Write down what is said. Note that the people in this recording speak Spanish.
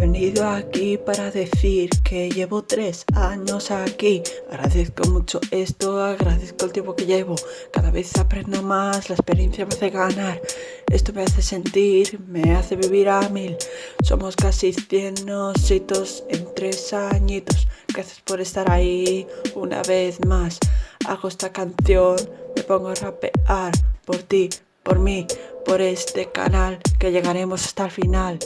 venido aquí para decir que llevo tres años aquí. Agradezco mucho esto, agradezco el tiempo que llevo. Cada vez aprendo más, la experiencia me hace ganar. Esto me hace sentir, me hace vivir a mil. Somos casi cien ositos en tres añitos. Gracias por estar ahí una vez más. Hago esta canción, me pongo a rapear Por ti, por mí, por este canal Que llegaremos hasta el final.